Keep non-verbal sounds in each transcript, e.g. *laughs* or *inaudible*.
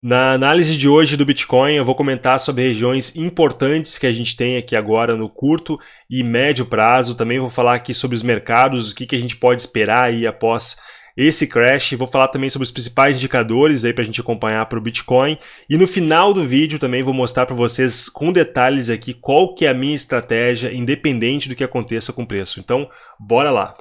Na análise de hoje do Bitcoin, eu vou comentar sobre regiões importantes que a gente tem aqui agora no curto e médio prazo. Também vou falar aqui sobre os mercados, o que, a gente pode esperar aí após esse crash. Vou falar também sobre os principais indicadores aí para a gente acompanhar para o Bitcoin. E no final do vídeo também vou mostrar para vocês com detalhes aqui qual que é a minha estratégia, independente do que aconteça com o preço. Então, bora lá!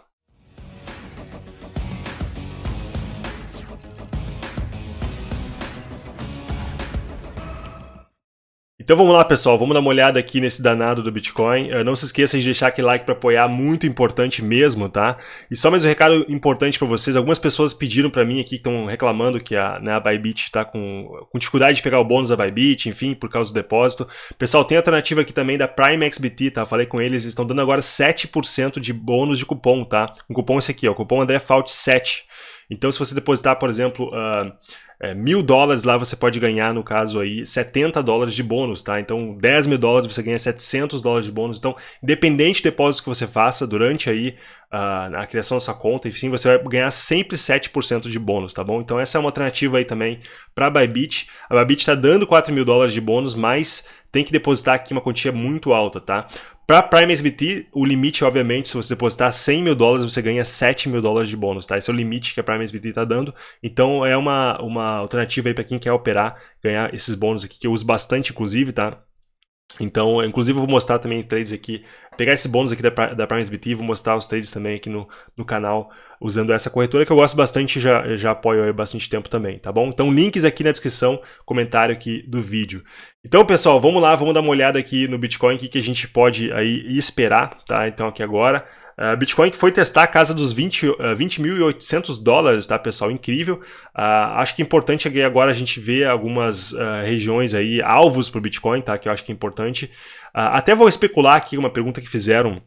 Então vamos lá, pessoal, vamos dar uma olhada aqui nesse danado do Bitcoin. Uh, não se esqueça de deixar aquele like para apoiar, muito importante mesmo, tá? E só mais um recado importante para vocês. Algumas pessoas pediram para mim aqui, que estão reclamando que a, né, a Bybit está com, com dificuldade de pegar o bônus da Bybit, enfim, por causa do depósito. Pessoal, tem alternativa aqui também da Prime XBT, tá? Falei com eles, estão dando agora 7% de bônus de cupom, tá? Um cupom esse aqui, ó, cupom André Fault 7. Então, se você depositar, por exemplo, uh, é, mil dólares lá você pode ganhar, no caso aí, 70 dólares de bônus, tá? Então 10 mil dólares você ganha 700 dólares de bônus. Então, independente do depósito que você faça durante aí uh, a criação da sua conta, enfim, você vai ganhar sempre 7% de bônus, tá bom? Então essa é uma alternativa aí também para a Bybit. A Bybit está dando 4 mil dólares de bônus, mas tem que depositar aqui uma quantia muito alta, tá? Para Prime SBT, o limite, obviamente, se você depositar 100 mil dólares, você ganha 7 mil dólares de bônus, tá? Esse é o limite que a Prime SBT está dando. Então, é uma, uma alternativa aí para quem quer operar, ganhar esses bônus aqui, que eu uso bastante, inclusive, tá? Então, inclusive eu vou mostrar também trades aqui, pegar esse bônus aqui da, da Prime SBT vou mostrar os trades também aqui no, no canal, usando essa corretora que eu gosto bastante já, já apoio há bastante tempo também, tá bom? Então, links aqui na descrição, comentário aqui do vídeo. Então, pessoal, vamos lá, vamos dar uma olhada aqui no Bitcoin, o que, que a gente pode aí esperar, tá? Então, aqui agora, Uh, Bitcoin que foi testar a casa dos 20 uh, 20.800 dólares, tá pessoal? Incrível. Uh, acho que é importante agora a gente ver algumas uh, regiões aí, alvos para o Bitcoin, tá? Que eu acho que é importante. até vou especular aqui uma pergunta que fizeram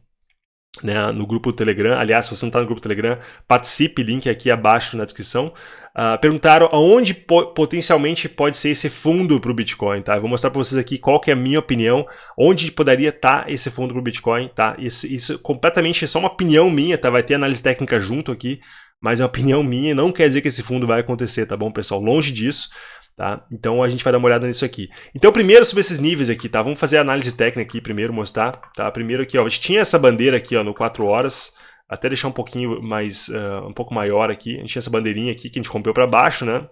né, no grupo do Telegram. Aliás, se você não está no grupo do Telegram, participe, link aqui abaixo na descrição. Uh, perguntaram aonde po potencialmente pode ser esse fundo para o Bitcoin, tá? Eu vou mostrar para vocês aqui qual que é a minha opinião, onde poderia estar tá esse fundo para o Bitcoin, tá? Isso, isso completamente é só uma opinião minha, tá? Vai ter análise técnica junto aqui, mas é uma opinião minha, não quer dizer que esse fundo vai acontecer, tá bom, pessoal? Longe disso. Tá? Então a gente vai dar uma olhada nisso aqui. Então primeiro sobre esses níveis aqui, tá? Vamos fazer a análise técnica aqui primeiro, mostrar, tá? Primeiro aqui, ó, a gente tinha essa bandeira aqui, ó, no 4 horas, até deixar um pouquinho mais, uh, um pouco maior aqui. A gente tinha essa bandeirinha aqui que a gente rompeu para baixo, né?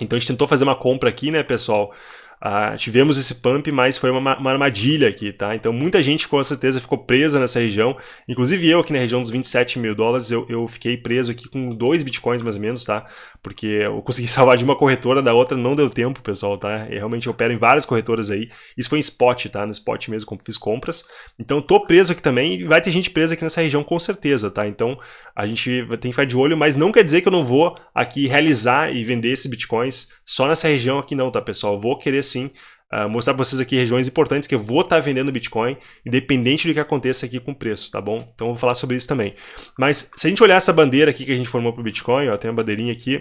Então a gente tentou fazer uma compra aqui, né, pessoal? Ah, tivemos esse pump, mas foi uma, uma, armadilha aqui, tá? Então muita gente com certeza ficou presa nessa região, inclusive eu aqui na região dos 27 mil dólares, eu, eu fiquei preso aqui com dois bitcoins mais ou menos, tá? Porque eu consegui *laughs* salvar de uma corretora, da outra não deu tempo, pessoal, tá? Eu realmente opero em várias corretoras aí, isso foi em spot, tá? No spot mesmo, fiz compras. Então tô preso aqui também vai ter gente presa aqui nessa região com certeza, tá? Então a gente tem que ficar de olho, mas não quer dizer que eu não vou aqui realizar e vender esses bitcoins só nessa região aqui não, tá pessoal? Eu vou querer uh, mostrar para vocês aqui regiões importantes que eu vou estar tá vendendo Bitcoin, independente do que aconteça aqui com o preço, tá bom? Então eu vou falar sobre isso também. Mas se a gente olhar essa bandeira aqui que a gente formou para o Bitcoin, ó, tem uma bandeirinha aqui,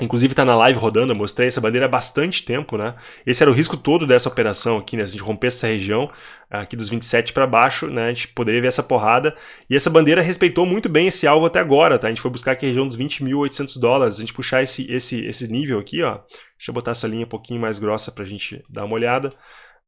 Inclusive está na live rodando, eu mostrei essa bandeira há bastante tempo, né? Esse era o risco todo dessa operação aqui, né? Se a gente romper essa região aqui dos 27 para baixo, né? A gente poderia ver essa porrada. E essa bandeira respeitou muito bem esse alvo até agora, tá? A gente foi buscar aqui a região dos 20.800 dólares. A gente puxar esse, esse, esse nível aqui, ó. Deixa eu botar essa linha um pouquinho mais grossa para a gente dar uma olhada.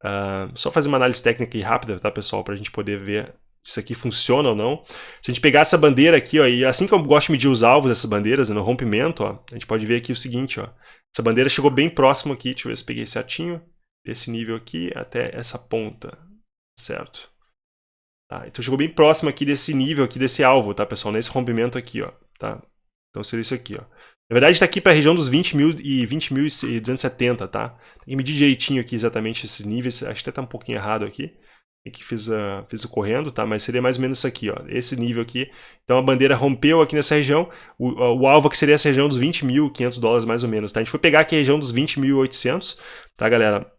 Uh, só fazer uma análise técnica e rápida, tá, pessoal? Para a gente poder ver isso aqui funciona ou não. Se a gente pegar essa bandeira aqui, ó, e assim que eu gosto de medir os alvos dessas bandeiras, no rompimento, ó, a gente pode ver aqui o seguinte, ó, essa bandeira chegou bem próximo aqui, deixa eu ver se peguei certinho, desse nível aqui até essa ponta, certo? Tá, então chegou bem próximo aqui desse nível aqui, desse alvo, tá, pessoal? Nesse rompimento aqui, ó, tá? Então seria isso aqui, ó. Na verdade está aqui para a região dos 20.000 e 20.270, tá? Tem que medir direitinho aqui exatamente esses níveis, acho que até tá um pouquinho errado aqui que fiz, uh, fiz o correndo, tá? Mas seria mais ou menos isso aqui, ó, esse nível aqui. Então a bandeira rompeu aqui nessa região, o, o alvo aqui seria essa região dos 20.500 dólares mais ou menos, tá? A gente foi pegar aqui a região dos 20.800, tá, galera?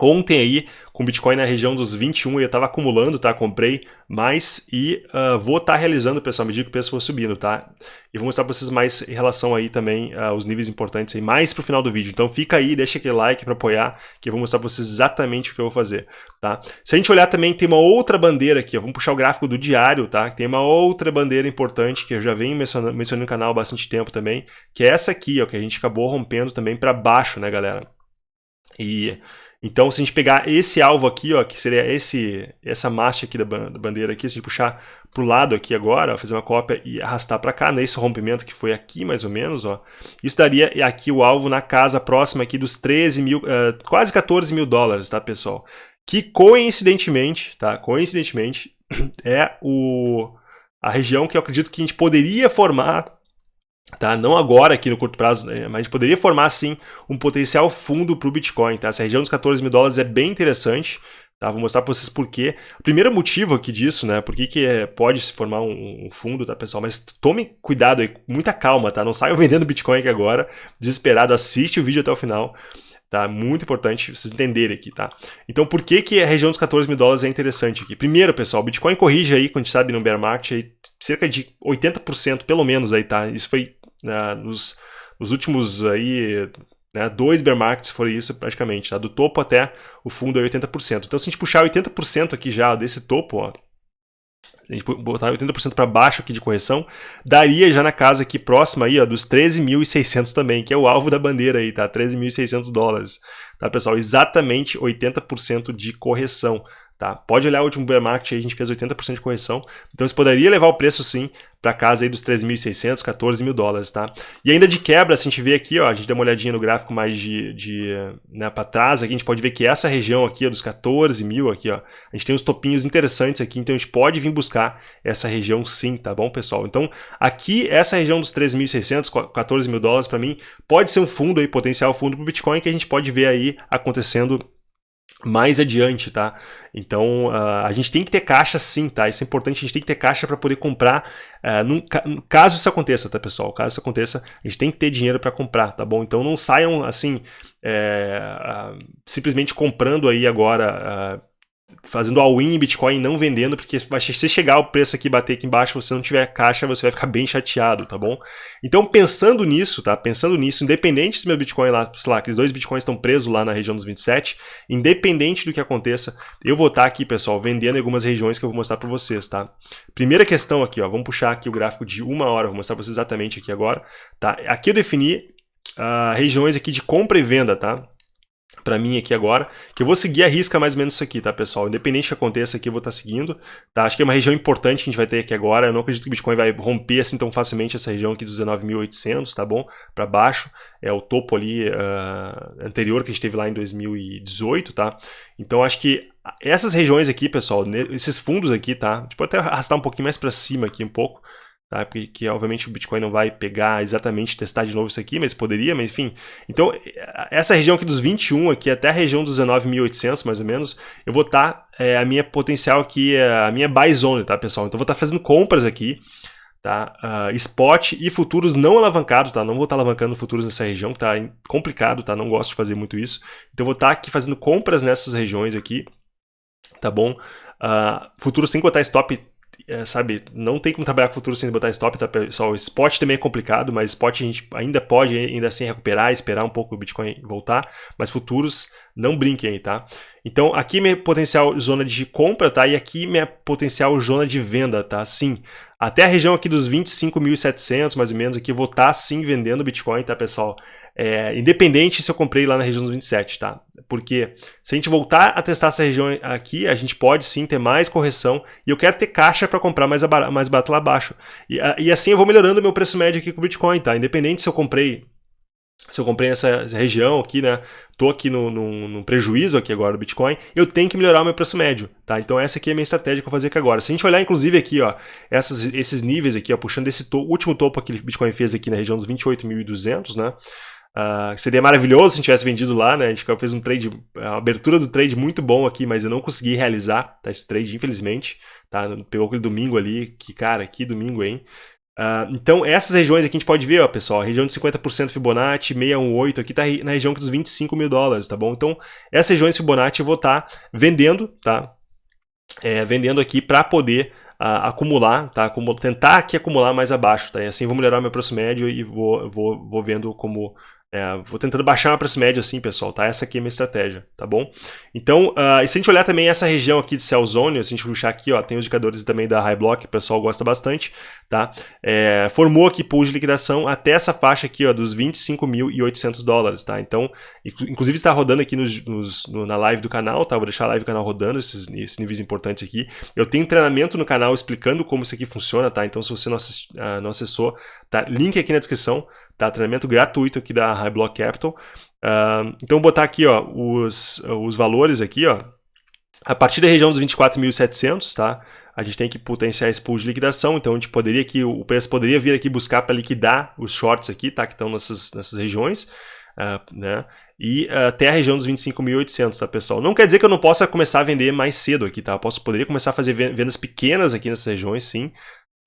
Ontem aí, com Bitcoin na região dos 21, eu estava acumulando, tá? Comprei mais e uh, vou estar tá realizando, pessoal, à medida que o preço for subindo, tá? E vou mostrar para vocês mais em relação aí também aos uh, níveis importantes aí, mais pro final do vídeo. Então fica aí, deixa aquele like para apoiar, que eu vou mostrar para vocês exatamente o que eu vou fazer, tá? Se a gente olhar também, tem uma outra bandeira aqui, ó, vamos puxar o gráfico do diário, tá? Tem uma outra bandeira importante que eu já venho mencionando, mencionando no canal há bastante tempo também, que é essa aqui, ó, que a gente acabou rompendo também para baixo, né, galera? E então, se a gente pegar esse alvo aqui, ó, que seria esse, essa marcha aqui da bandeira aqui, se a gente puxar para o lado aqui agora, ó, fazer uma cópia e arrastar para cá, nesse rompimento que foi aqui mais ou menos, ó, isso daria aqui o alvo na casa próxima aqui dos 13 mil, uh, quase 14 mil dólares, tá, pessoal? Que coincidentemente, tá, coincidentemente, *clears throat* é o, a região que eu acredito que a gente poderia formar Tá? Não agora aqui no curto prazo, né? mas a gente poderia formar sim um potencial fundo para o Bitcoin. Tá? Essa região dos 14 mil dólares é bem interessante. Tá? Vou mostrar para vocês por quê. O primeiro motivo aqui disso, né? Por que, que é, pode se formar um, fundo, tá, pessoal? Mas tome cuidado aí, muita calma, tá? Não saiam *laughs* vendendo Bitcoin aqui agora, desesperado. Assiste o vídeo até o final. Tá? Muito importante vocês entenderem aqui, tá? Então, por que, que a região dos 14 mil dólares é interessante aqui? Primeiro, pessoal, o Bitcoin corrige aí, quando a gente sabe no bear market, aí, cerca de 80% pelo menos aí, tá? Isso foi né, nos, nos, últimos aí, né, dois bear markets foi isso praticamente, tá? do topo até o fundo é 80%. Então se a gente puxar 80% aqui já desse topo, ó, a gente botar 80% para baixo aqui de correção, daria já na casa aqui próxima aí, ó, dos 13.600 também, que é o alvo da bandeira aí, tá? 13.600 dólares, tá, pessoal? Exatamente 80% de correção. Tá? Pode olhar o último bear market, a gente fez 80% de correção, então isso poderia levar o preço sim para casa aí dos 13.600, 14 mil dólares, tá? E ainda de quebra, se a gente vê aqui, ó, a gente dá uma olhadinha no gráfico mais de, de né, para trás, aqui a gente pode ver que essa região aqui, dos 14 mil aqui, ó, a gente tem uns topinhos interessantes aqui, então a gente pode vir buscar essa região sim, tá bom, pessoal? Então, aqui, essa região dos 13.600, 14 mil dólares, para mim, pode ser um fundo aí, potencial fundo para o Bitcoin, que a gente pode ver aí acontecendo mais adiante, tá? Então, uh, a gente tem que ter caixa sim, tá? Isso é importante, a gente tem que ter caixa para poder comprar, uh, num, caso isso aconteça, tá, pessoal? Caso isso aconteça, a gente tem que ter dinheiro para comprar, tá bom? Então, não saiam, assim, é, uh, simplesmente comprando aí agora fazendo all-in em Bitcoin e não vendendo, porque se chegar o preço aqui bater aqui embaixo, você não tiver caixa, você vai ficar bem chateado, tá bom? Então, pensando nisso, tá? Pensando nisso, independente se meu Bitcoin lá, sei lá, aqueles dois Bitcoins estão presos lá na região dos 27, independente do que aconteça, eu vou estar aqui, pessoal, vendendo algumas regiões que eu vou mostrar para vocês, tá? Primeira questão aqui, ó, vamos puxar aqui o gráfico de uma hora, vou mostrar para vocês exatamente aqui agora, tá? Aqui eu defini uh, regiões aqui de compra e venda, tá? Para mim aqui agora, que eu vou seguir a risca mais ou menos isso aqui, tá, pessoal? Independente que aconteça aqui, eu vou estar tá seguindo, tá? Acho que é uma região importante que a gente vai ter aqui agora, eu não acredito que o Bitcoin vai romper assim tão facilmente essa região aqui dos 19.800, tá bom? Para baixo, é o topo ali uh, anterior que a gente teve lá em 2018, tá? Então acho que essas regiões aqui, pessoal, esses fundos aqui, tá? A gente pode até arrastar um pouquinho mais para cima aqui um pouco, Tá? Porque que, obviamente o Bitcoin não vai pegar exatamente, testar de novo isso aqui, mas poderia, mas enfim. Então, essa região aqui dos 21 aqui até a região dos 19.800 mais ou menos, eu vou estar, tá, é, a minha potencial aqui, é a minha buy zone, tá pessoal? Então, eu vou estar tá fazendo compras aqui, tá? Uh, spot e futuros não alavancados, tá? Não vou estar tá alavancando futuros nessa região, que tá complicado, tá? Não gosto de fazer muito isso. Então, eu vou estar tá aqui fazendo compras nessas regiões aqui, tá bom? Uh, futuros sem botar stop é, sabe, não tem como trabalhar com futuro sem botar stop, tá, pessoal? Spot também é complicado, mas spot a gente ainda pode ainda assim recuperar, esperar um pouco o Bitcoin voltar, mas futuros não brinquem aí, tá? Então, aqui minha potencial zona de compra, tá? E aqui minha potencial zona de venda, tá? Sim, até a região aqui dos 25.700, mais ou menos, aqui eu vou estar tá, sim vendendo Bitcoin, tá, pessoal? É, independente se eu comprei lá na região dos 27, tá? Porque se a gente voltar a testar essa região aqui, a gente pode sim ter mais correção e eu quero ter caixa para comprar mais, mais barato lá abaixo. E, e assim eu vou melhorando meu preço médio aqui com o Bitcoin, tá? Independente se eu comprei se eu comprei nessa região aqui, né, tô aqui no, no, no, prejuízo aqui agora do Bitcoin, eu tenho que melhorar o meu preço médio, tá? Então essa aqui é a minha estratégia que eu vou fazer aqui agora. Se a gente olhar inclusive aqui, ó, essas, esses níveis aqui, ó, puxando esse to último topo que o Bitcoin fez aqui na região dos 28.200, né? Uh, seria maravilhoso se a gente tivesse vendido lá, né? A gente fez um trade, a abertura do trade muito bom aqui, mas eu não consegui realizar tá, esse trade, infelizmente. Tá? Pegou aquele domingo ali, que cara, que domingo, hein? Uh, então, essas regiões aqui a gente pode ver, ó, pessoal, a região de 50% Fibonacci, 618, aqui está na região dos 25 mil dólares, tá bom? Então, essas regiões Fibonacci eu vou estar tá vendendo, tá? É, vendendo aqui para poder uh, acumular, tá? Tentar aqui acumular mais abaixo, tá? E assim vou melhorar meu preço médio e vou, vou, vou vendo como é, vou tentando baixar uma preço médio assim, pessoal, tá? Essa aqui é a minha estratégia, tá bom? Então, uh, e se a gente olhar também essa região aqui de Cell Zone, se a gente puxar aqui, ó, tem os indicadores também da High Block, o pessoal gosta bastante, tá? É, formou aqui pool de liquidação até essa faixa aqui, ó, dos 25.800 dólares, tá? Então, inclusive está rodando aqui nos, nos, no, na live do canal, tá? Vou deixar a live do canal rodando, esses, esses, níveis importantes aqui. Eu tenho treinamento no canal explicando como isso aqui funciona, tá? Então, se você não, assist, uh, não acessou, tá? Link aqui na descrição, tá? Treinamento gratuito aqui da High Block Capital. Uh, então, vou botar aqui ó, os, os valores aqui, ó, a partir da região dos 24.700, tá? A gente tem que potenciar esse pool de liquidação, então a gente poderia aqui, o preço poderia vir aqui buscar para liquidar os shorts aqui, tá? Que estão nessas, nessas regiões, uh, né? E uh, até a região dos 25.800, tá, pessoal? Não quer dizer que eu não possa começar a vender mais cedo aqui, tá? Eu posso, poderia começar a fazer vendas pequenas aqui nessas regiões, sim,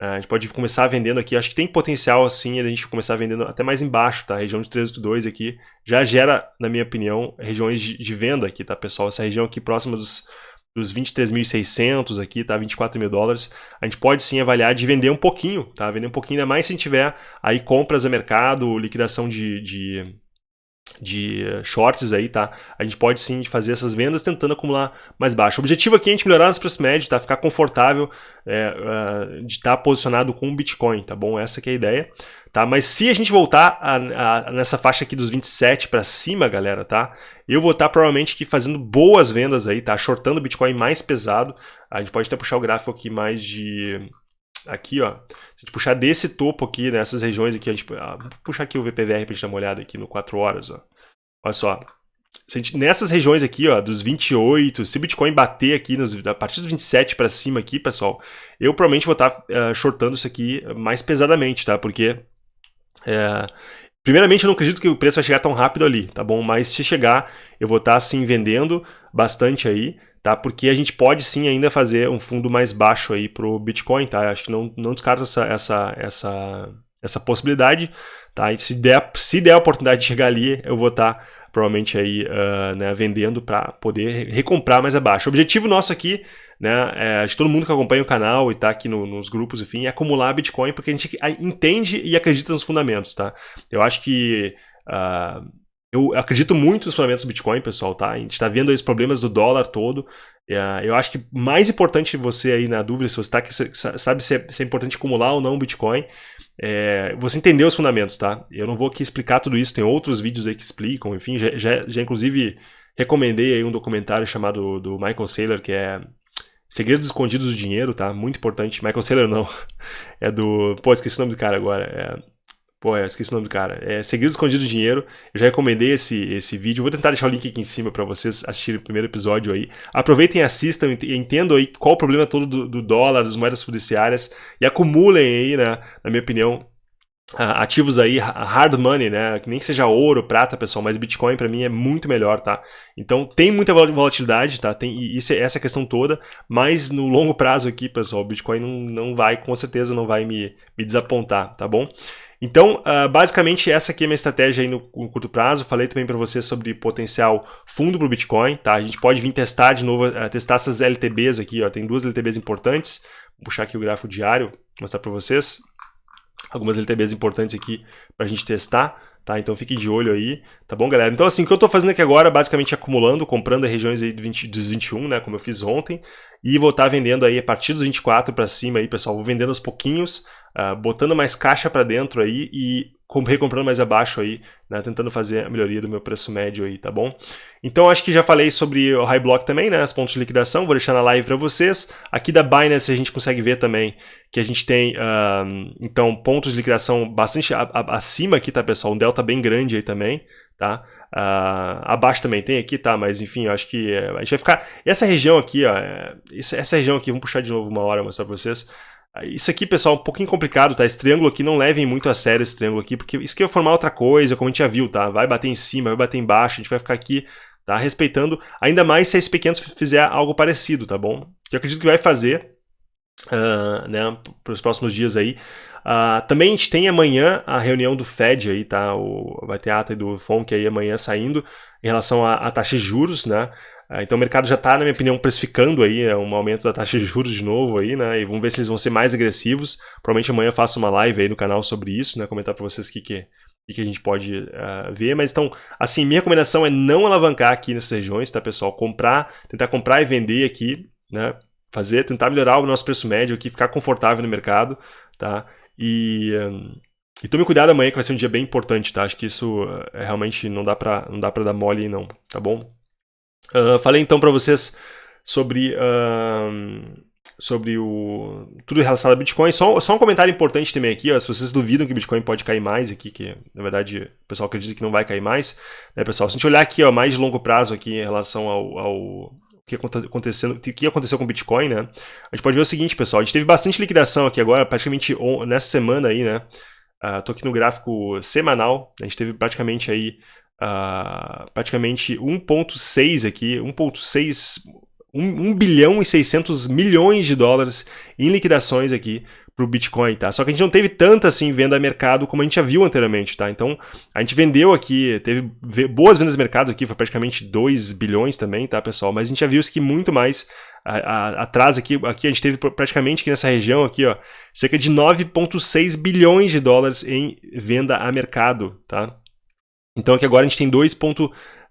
a gente pode começar vendendo aqui, acho que tem potencial assim a gente começar vendendo até mais embaixo, tá? A região de 382 aqui já gera, na minha opinião, regiões de, de venda aqui, tá, pessoal? Essa região aqui próxima dos, dos 23.600 aqui, tá? 24 mil dólares. A gente pode sim avaliar de vender um pouquinho, tá? Vender um pouquinho, ainda mais se tiver aí compras a mercado, liquidação de, de de shorts aí, tá? A gente pode sim fazer essas vendas tentando acumular mais baixo. O objetivo aqui é a gente melhorar nos preços médios, tá? Ficar confortável é, de estar tá posicionado com o Bitcoin, tá bom? Essa que é a ideia, tá? Mas se a gente voltar a, a, nessa faixa aqui dos 27 para cima, galera, tá? Eu vou estar tá provavelmente aqui fazendo boas vendas aí, tá? Shortando o Bitcoin mais pesado. A gente pode até puxar o gráfico aqui mais de aqui, ó, se a gente puxar desse topo aqui, nessas regiões aqui, a gente, ah, puxar aqui o VPVR para a gente dar uma olhada aqui no 4 horas, ó. Olha só, gente, nessas regiões aqui, ó, dos 28, se o Bitcoin bater aqui, nos, a partir dos 27 para cima aqui, pessoal, eu provavelmente vou estar tá, uh, shortando isso aqui mais pesadamente, tá? Porque, é, primeiramente, eu não acredito que o preço vai chegar tão rápido ali, tá bom? Mas se chegar, eu vou estar, tá, assim, vendendo bastante aí, tá? Porque a gente pode sim ainda fazer um fundo mais baixo aí para o Bitcoin, tá? Acho que não, não descarto essa, essa, essa, essa possibilidade, tá? E se der, se der a oportunidade de chegar ali, eu vou estar tá, provavelmente aí uh, né, vendendo para poder recomprar mais abaixo. O objetivo nosso aqui, né, é, de todo mundo que acompanha o canal e está aqui no, nos grupos, enfim, é acumular Bitcoin porque a gente entende e acredita nos fundamentos, tá? Eu acho que uh, eu acredito muito nos fundamentos do Bitcoin, pessoal, tá? A gente está vendo os problemas do dólar todo. É, eu acho que mais importante você aí na dúvida, se você tá, sabe se é, se é importante acumular ou não o Bitcoin, é você entender os fundamentos, tá? Eu não vou aqui explicar tudo isso, tem outros vídeos aí que explicam, enfim, já, já, já inclusive recomendei aí um documentário chamado do Michael Saylor, que é Segredos Escondidos do Dinheiro, tá? Muito importante. Michael Saylor não, *laughs* é do... Pô, esqueci o nome do cara agora. É Pô, eu esqueci o nome do cara. É Segredo Escondido do Dinheiro. Eu já recomendei esse, esse vídeo. Vou tentar deixar o link aqui em cima para vocês assistirem o primeiro episódio aí. Aproveitem e assistam entendam aí qual o problema todo do, do dólar, das moedas fiduciárias e acumulem aí, né, na minha opinião, ativos aí, hard money, né? Nem que seja ouro, prata, pessoal, mas Bitcoin para mim é muito melhor, tá? Então tem muita volatilidade, tá? Tem isso, essa é questão toda, mas no longo prazo aqui, pessoal, o Bitcoin não, não vai, com certeza não vai me, me desapontar, tá bom? Então, uh, basicamente, essa aqui é a minha estratégia aí no, no curto prazo. Falei também para vocês sobre potencial fundo para o Bitcoin. Tá? A gente pode vir testar de novo, uh, testar essas LTBs aqui. Ó. Tem duas LTBs importantes. Vou puxar aqui o gráfico diário, mostrar para vocês. Algumas LTBs importantes aqui para a gente testar. Tá? Então fique de olho aí, tá bom, galera? Então assim, o que eu estou fazendo aqui agora, basicamente acumulando, comprando regiões aí do 20, dos 21, né, como eu fiz ontem, e vou estar tá vendendo aí a partir dos 24 para cima aí, pessoal, vou vendendo aos pouquinhos, uh, botando mais caixa para dentro aí e recomprando mais abaixo aí, né, tentando fazer a melhoria do meu preço médio aí, tá bom? Então acho que já falei sobre o High Block também, né, as pontos de liquidação, vou deixar na live para vocês. Aqui da Binance a gente consegue ver também que a gente tem, uh, então, pontos de liquidação bastante acima aqui, tá, pessoal? Um delta bem grande aí também, tá? Uh, abaixo também tem aqui, tá? Mas enfim, eu acho que é, a gente vai ficar... Essa região aqui, ó, é, essa região aqui, vamos puxar de novo uma hora mostrar para vocês. Isso aqui, pessoal, é um pouquinho complicado, tá? Esse triângulo aqui, não levem muito a sério esse triângulo aqui, porque isso aqui vai formar outra coisa, como a gente já viu, tá? Vai bater em cima, vai bater embaixo, a gente vai ficar aqui, tá? Respeitando, ainda mais se esse pequeno fizer algo parecido, tá bom? Que eu acredito que vai fazer, uh, né, para os próximos dias aí. Uh, também a gente tem amanhã a reunião do Fed aí, tá? O, vai ter a ata do FONC aí amanhã saindo em relação à taxa de juros, né? Uh, então o mercado já está, na minha opinião, precificando aí é, um aumento da taxa de juros de novo aí, né? E vamos ver se eles vão ser mais agressivos. Provavelmente amanhã eu faço uma live aí no canal sobre isso, né? Comentar para vocês o que, que, que a gente pode uh, ver. Mas então, assim, minha recomendação é não alavancar aqui nessas regiões, tá, pessoal? Comprar, tentar comprar e vender aqui, né? fazer, tentar melhorar o nosso preço médio aqui, ficar confortável no mercado, tá? E, um, e tome cuidado amanhã que vai ser um dia bem importante, tá? Acho que isso é, realmente não dá para não dá dar mole não, tá bom? Uh, falei então para vocês sobre uh, sobre o tudo relacionado a Bitcoin. Só, só um comentário importante também aqui, ó, se vocês duvidam que Bitcoin pode cair mais aqui, que na verdade o pessoal acredita que não vai cair mais, né, pessoal? Se a gente olhar aqui, ó, mais de longo prazo aqui em relação ao, ao que aconteceu, o que aconteceu com o Bitcoin, né? A gente pode ver o seguinte, pessoal, a gente teve bastante liquidação aqui agora, praticamente nessa semana aí, né? Uh, tô aqui no gráfico semanal, a gente teve praticamente aí praticamente 1.6 aqui, 1.6 1, 1 bilhão e 600 milhões de dólares em liquidações aqui para o Bitcoin, tá? Só que a gente não teve tanta assim venda a mercado como a gente já viu anteriormente, tá? Então a gente vendeu aqui, teve boas vendas de mercado aqui, foi praticamente 2 bilhões também, tá, pessoal? Mas a gente já viu isso que muito mais a, a, atrás aqui, aqui a gente teve praticamente aqui nessa região aqui, ó, cerca de 9,6 bilhões de dólares em venda a mercado, tá? Então aqui agora a gente tem 2.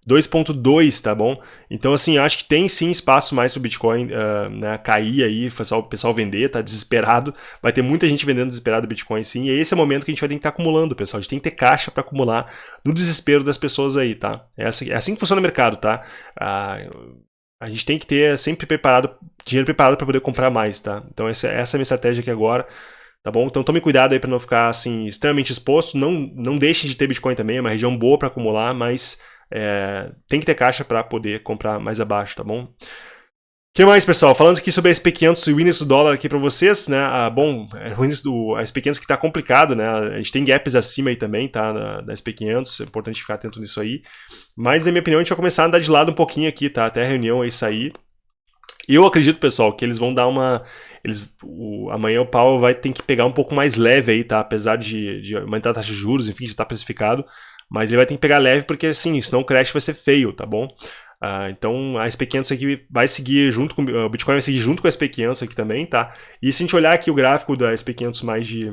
2.2, tá bom? Então, assim, acho que tem sim espaço mais para o Bitcoin uh, né, cair aí, o pessoal vender, tá desesperado. Vai ter muita gente vendendo desesperado Bitcoin sim, e esse é o momento que a gente vai ter que estar tá acumulando, pessoal. A gente tem que ter caixa para acumular no desespero das pessoas aí, tá? É assim, é assim que funciona o mercado, tá? Uh, a gente tem que ter sempre preparado, dinheiro preparado para poder comprar mais, tá? Então, essa, essa é a minha estratégia aqui agora tá bom? Então tome cuidado aí para não ficar assim extremamente exposto, não não deixe de ter Bitcoin também, é uma região boa para acumular, mas é, tem que ter caixa para poder comprar mais abaixo, tá bom? O que mais, pessoal? Falando aqui sobre a SP500 e o índice do dólar aqui para vocês, né? Ah, bom, é o índice do a SP500 que está complicado, né? A gente tem gaps acima aí também, tá? Da, da SP500, é importante ficar atento nisso aí. Mas, na minha opinião, a gente vai começar a andar de lado um pouquinho aqui, tá? Até a reunião aí sair. Eu acredito, pessoal, que eles vão dar uma. Eles, o, amanhã o Powell vai ter que pegar um pouco mais leve aí, tá? Apesar de, de aumentar a taxa de juros, enfim, já está precificado. Mas ele vai ter que pegar leve porque, assim, senão o crash vai ser feio, tá bom? Uh, então a SP500 aqui vai seguir junto com o Bitcoin vai seguir junto com a SP500 aqui também, tá? E se a gente olhar aqui o gráfico da SP500 mais de,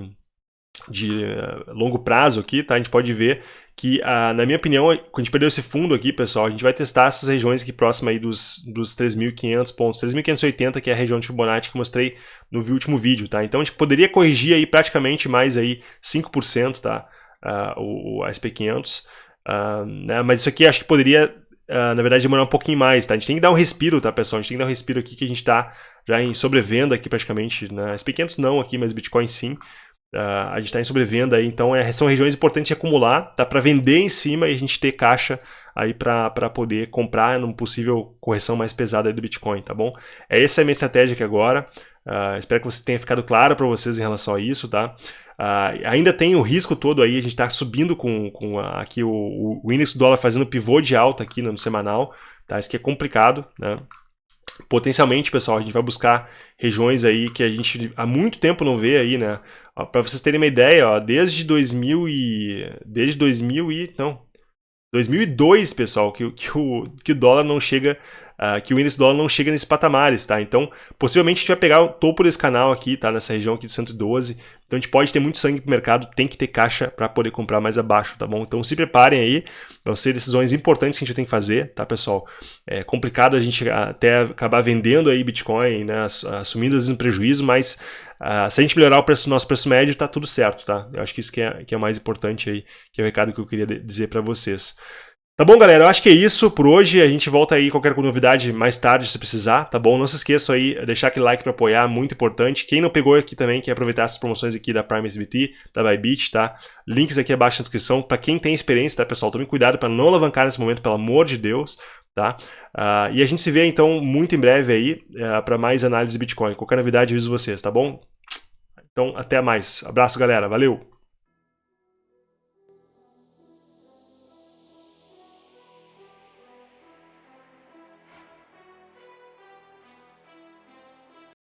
de uh, longo prazo aqui, tá? A gente pode ver que, uh, na minha opinião, quando a gente perdeu esse fundo aqui, pessoal, a gente vai testar essas regiões aqui próximas aí dos, dos 3.500 pontos, 3.580, que é a região de Fibonacci que eu mostrei no último vídeo, tá? Então a gente poderia corrigir aí praticamente mais aí 5%, tá? uh, o, a SP500. Uh, né? Mas isso aqui acho que poderia, uh, na verdade, demorar um pouquinho mais, tá? A gente tem que dar um respiro, tá, pessoal? A gente tem que dar um respiro aqui que a gente está já em sobrevenda aqui praticamente. Né? SP500 não aqui, mas Bitcoin sim. Uh, a gente está em sobrevenda aí, então é, são regiões importantes de acumular, tá? Para vender em cima e a gente ter caixa aí para poder comprar numa possível correção mais pesada do Bitcoin, tá bom? É essa é a minha estratégia aqui agora. Uh, espero que você tenha ficado claro para vocês em relação a isso, tá? Uh, ainda tem o risco todo aí, a gente está subindo com, com a, aqui o, o índice do dólar fazendo pivô de alta aqui no, no semanal, tá? Isso aqui é complicado, né? Potencialmente, pessoal, a gente vai buscar regiões aí que a gente há muito tempo não vê aí, né? Para vocês terem uma ideia, ó, desde 2000 e desde 2000 e não, 2002, pessoal, que, que, o, que o dólar não chega uh, que o índice dólar não chega nesses patamares, tá? Então, possivelmente a gente vai pegar o topo desse canal aqui, tá? Nessa região aqui de 112. Então a gente pode ter muito sangue pro mercado, tem que ter caixa para poder comprar mais abaixo, tá bom? Então se preparem aí, vão ser decisões importantes que a gente tem que fazer, tá, pessoal? É complicado a gente até acabar vendendo aí Bitcoin, né? Assumindo às vezes um prejuízo, mas Uh, se a gente melhorar o preço, nosso preço médio, tá tudo certo, tá? Eu acho que isso que é, que é mais importante aí, que é o recado que eu queria dizer para vocês. Tá bom, galera? Eu acho que é isso por hoje. A gente volta aí qualquer novidade mais tarde, se precisar, tá bom? Não se esqueça aí, deixar aquele like para apoiar, muito importante. Quem não pegou aqui também, quer aproveitar essas promoções aqui da Prime SBT, da Bybit, tá? Links aqui abaixo na descrição. Para quem tem experiência, tá, pessoal? Tome cuidado para não alavancar nesse momento, pelo amor de Deus, tá? Uh, e a gente se vê, então, muito em breve aí uh, é, para mais análise de Bitcoin. Qualquer novidade, aviso vocês, tá bom? Então, até mais. Abraço, galera. Valeu!